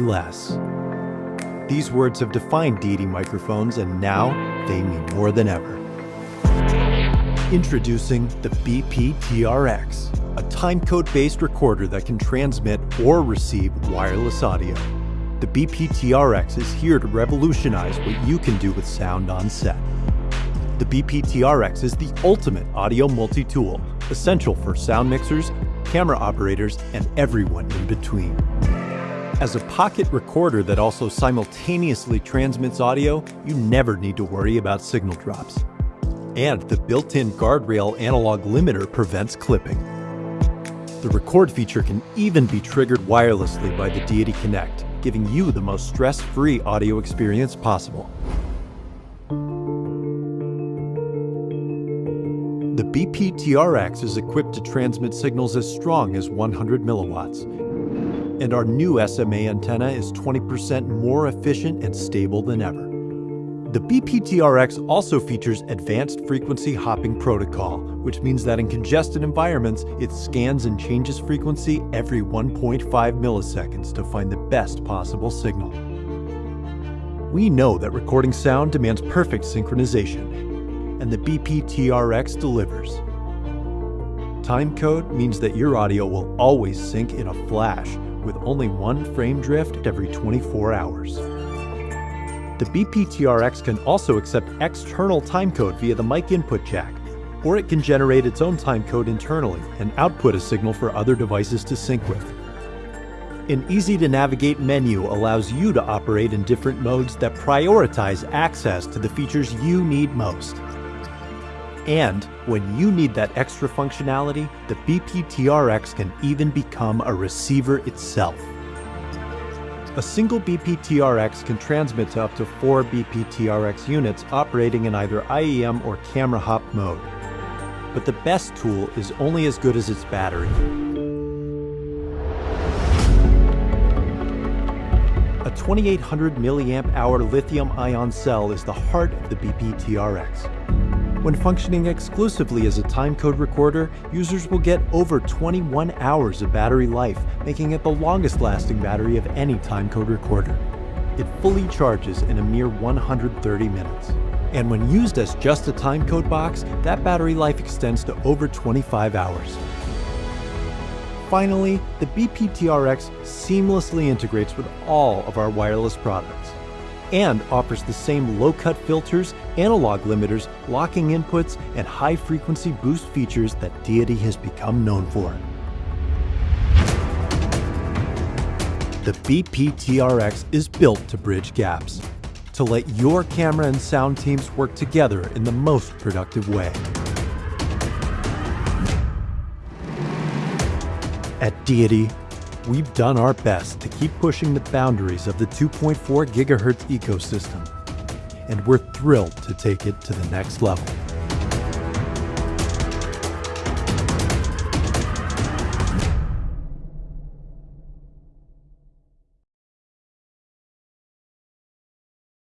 yes. These words have defined Deity microphones, and now they mean more than ever. Introducing the BP TRX, a timecode based recorder that can transmit or receive wireless audio. The BP TRX is here to revolutionize what you can do with sound on set. The BP TRX is the ultimate audio multi tool, essential for sound mixers, camera operators, and everyone in between. As a pocket recorder that also simultaneously transmits audio, you never need to worry about signal drops. And the built-in guardrail analog limiter prevents clipping. The record feature can even be triggered wirelessly by the Deity Connect, giving you the most stress-free audio experience possible. The BP TRX is equipped to transmit signals as strong as 100 milliwatts, and our new SMA antenna is 20% more efficient and stable than ever. The BPTRX also features advanced frequency hopping protocol, which means that in congested environments, it scans and changes frequency every 1.5 milliseconds to find the best possible signal. We know that recording sound demands perfect synchronization, and the BPTRX delivers. Timecode means that your audio will always sync in a flash with only one frame drift every 24 hours. The BPTRX can also accept external timecode via the mic input jack, or it can generate its own timecode internally and output a signal for other devices to sync with. An easy-to-navigate menu allows you to operate in different modes that prioritize access to the features you need most. And when you need that extra functionality, the BPTRX can even become a receiver itself. A single BPTRX can transmit to up to four BPTRX units operating in either IEM or camera hop mode. But the best tool is only as good as its battery. A 2800 milliamp hour lithium ion cell is the heart of the BPTRX. When functioning exclusively as a timecode recorder, users will get over 21 hours of battery life, making it the longest lasting battery of any timecode recorder. It fully charges in a mere 130 minutes. And when used as just a timecode box, that battery life extends to over 25 hours. Finally, the BPTRX seamlessly integrates with all of our wireless products and offers the same low-cut filters, analog limiters, locking inputs, and high-frequency boost features that Deity has become known for. The BPTRX is built to bridge gaps, to let your camera and sound teams work together in the most productive way. At Deity, we've done our best to keep pushing the boundaries of the 2.4 gigahertz ecosystem, and we're thrilled to take it to the next level.